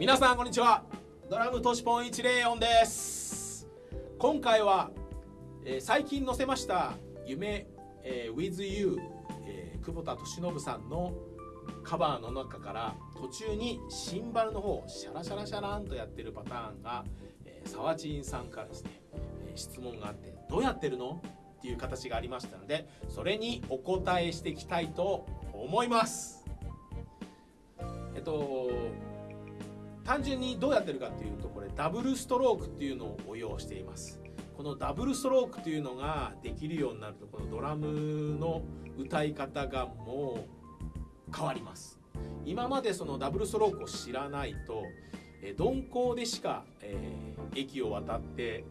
皆さんこんにちは。ドラムトシポン104です。今回は、えー、最近載せました夢、えー、with you、えー、久保田利伸さんのカバーの中から途中にシンバルの方シャラシャラシャランとやってるパターンが、えー、サワチンさんからですね、えー、質問があってどうやってるの？っていう形がありましたのでそれにお答えしていきたいと思います。えっと単純にどうやってるかっていうとこれダブルストロークっていうのを応用しています。このダブルストロークっていうのができるようになるとこのドラムの歌い方がもう変わります。今までそのダブルストロークを知らないと鈍行でしか、えー、駅を渡って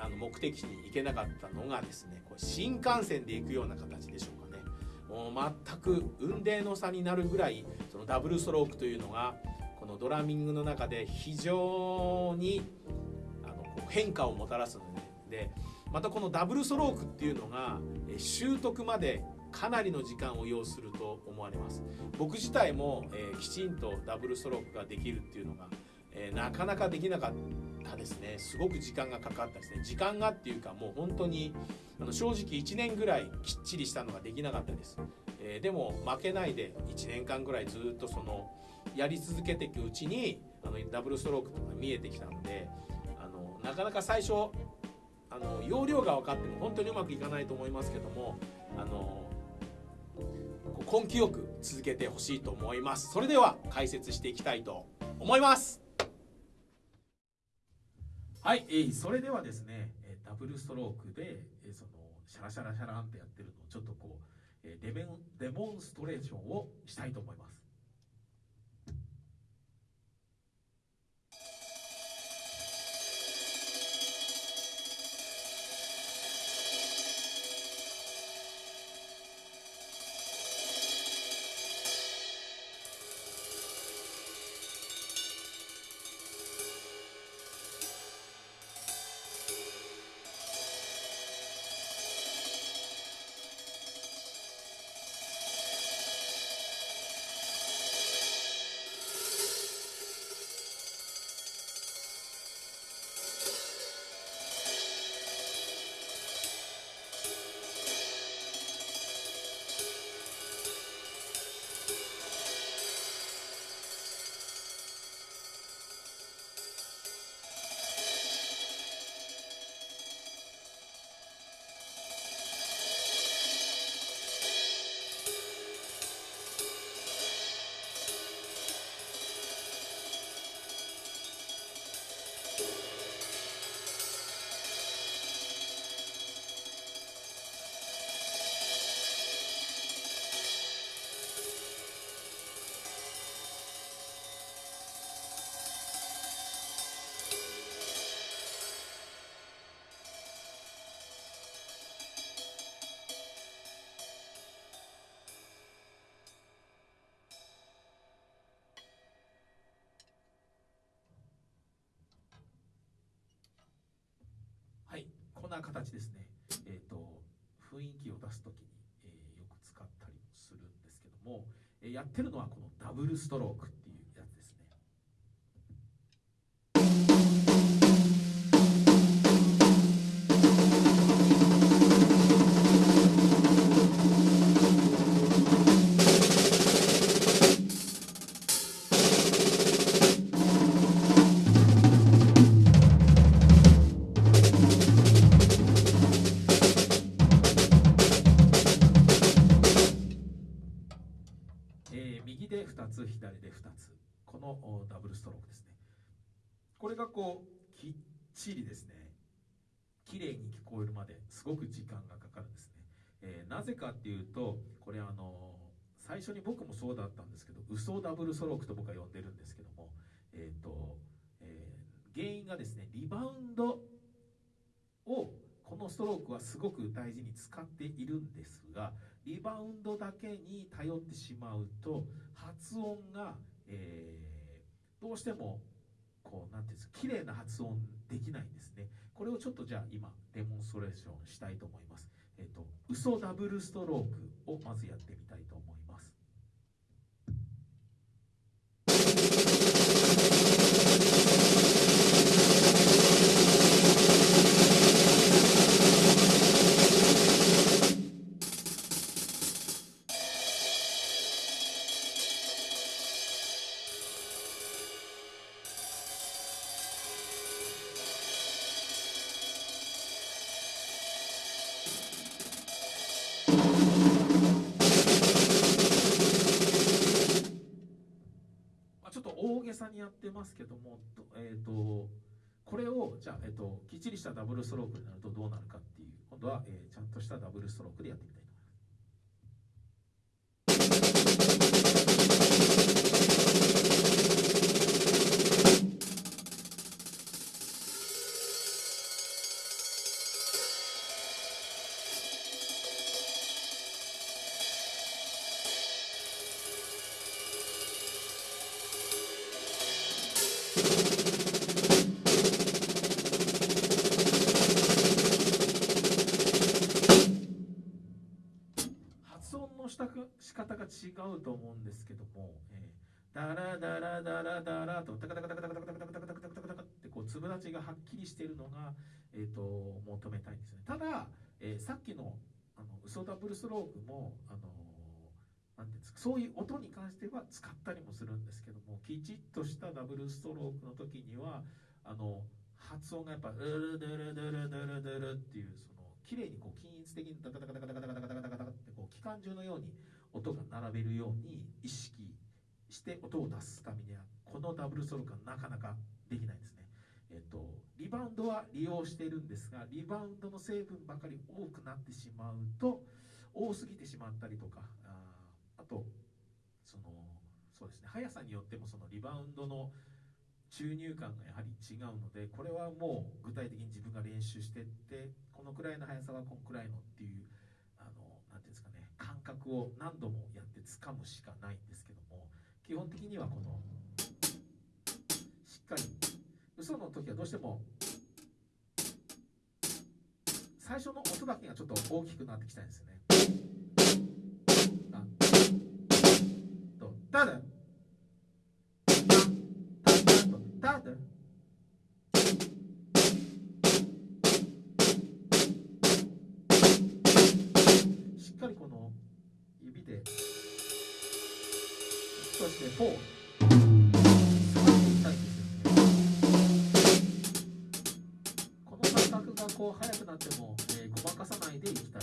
あの目的地に行けなかったのがですねこれ新幹線で行くような形でしょうかね。もう全く運転の差になるぐらいそのダブルストロークというのがこのドラミングの中で非常にあの変化をもたらすのでまたこのダブルストロークっていうのが習得までかなりの時間を要すると思われます。僕自体も、えー、きちんとダブルストロークができるっていうのが、えー、なかなかできなかったですね。すごく時間がかかったですね。時間がっていうかもう本当にあの正直1年ぐらいきっちりしたのができなかったです、えー、でも負けないで1年間ぐらいずっとそのやり続けていくうちにあのダブルストロークとか見えてきたのであのなかなか最初あの容量が分かっても本当にうまくいかないと思いますけどもあの根気よく続けてほしいと思います。それでは解説していきたいと思います。はい、えー、それではですねえダブルストロークでえそのシャラシャラシャランってやってるのをちょっとこうえデメデモンストレーションをしたいと思います。やってるのはこのダブルストローク。つ左で2つ。このダブルストロークですね。これがこうきっちりですね。綺麗に聞こえるまですごく時間がかかるんですね、えー、なぜかっていうとこれあの最初に僕もそうだったんですけど嘘ダブルストロークと僕は呼んでるんですけどもえっ、ー、と、えー、原因がですねリバウンドストロークはすごく大事に使っているんですがリバウンドだけに頼ってしまうと発音が、えー、どうしてもこうなんていうんですか綺麗な発音できないんですね。これをちょっとじゃあ今デモンストレーションしたいと思います。えっ、ー、と嘘ダブルストロークをまずやってみたいと思います。さにやってますけども、えーと、これをじゃあ、えーと、きっちりしたダブルストロークになるとどうなるかっていう今度は、えー、ちゃんとしたダブルストロークでやってみたい。と思います。仕方が違うと思うんですけども、えー、ダラダラダラダラとタカタカタカタカタカタカタカタカタカタカタカってこう粒立ちがはっきりしているのが、えーと、求めたいんですねただ、えー、さっきのあの嘘ダブルスロークもあのなんていうんですかそういう音に関しては使ったりもするんですけどもきちっとしたダブルストロークの時にはあの発音がやっぱ「ルルルルルルルルル」っていうその綺麗にこう均一的にダカダカダカダカダカダカダカダカってこう機関銃のように音が並べるように意識して音を出すためにはこのダブルストロークはなかなかできないですね。えっと、リバウンドは利用しているんですがリバウンドの成分ばかり多くなってしまうと多すぎてしまったりとかああとそのそうですね速さによってもそのリバウンドの注入感がやはり違うのでこれはもう具体的に自分が練習してってこのくらいの速さはこのくらいのっていう何て言うんですかね感覚を何度もやって掴むしかないんですけども基本的にはこのしっかり嘘の時はどうしても最初の音だけがちょっと大きくなってきたんですよね。とただ指で、そして4この感覚がこう速くなっても、えー、ごまかさないでいきたい。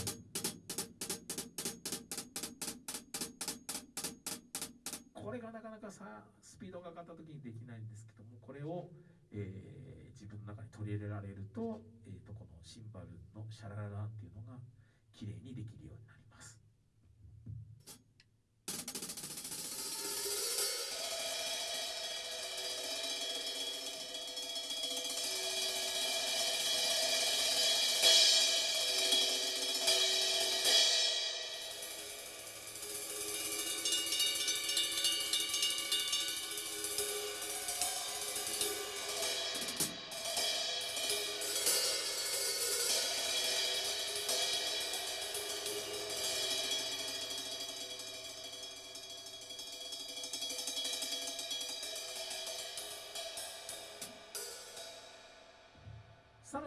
これがなかなかさスピードが上がった時にできないんですけどもこれを、えー、自分の中に取り入れられると,、えーと、このシンバルのシャラララっていうのが綺麗にできるように。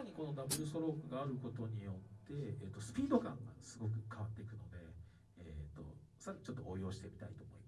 にこのダブルストロークがあることによって、えーと、スピード感がすごく変わっていくので、えーと、とさらにちょっと応用してみたいと思います。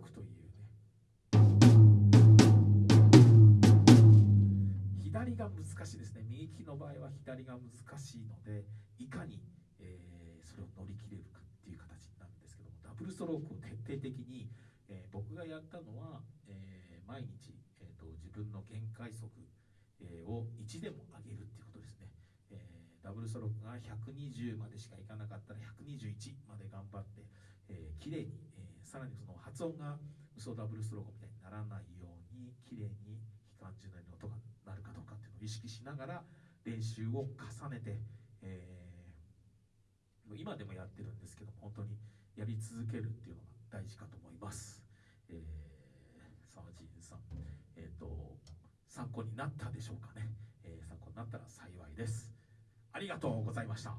クというね。左が難しいですね。右利きの場合は左が難しいのでいかに、えー、それを乗り切れるかっていう形なんですけどもダブルストロークを徹底的に、えー、僕がやったのは、えー、毎日、えーと、自分の限界速、を1でも上げるっていうこと、ダブルストロークが120までしかいかなかったら121まで頑張って、えー、綺麗に、えさらにその発音が嘘ダブルストロークみたいにならないように綺麗に機関銃内の音が鳴るかどうかっていうのを意識しながら練習を重ねて、えー、今でもやってるんですけど本当にやり続けるっていうのが大事かと思います。えー、沢地さん、えーと、参考になったでしょうかね、えー、参考になったら幸いです。ありがとうございました。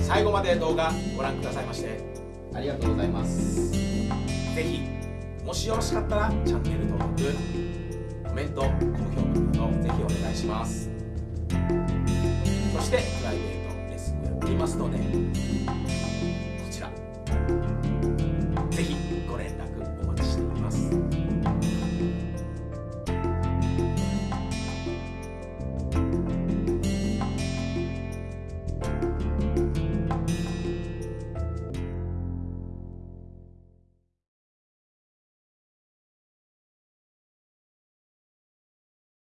最後まで動画ご覧くださいましてありがとうございます。ぜひもしよろしかったらチャンネル登録コメント高評価などぜひお願いします。そしてプライベートレッスンをやっていますので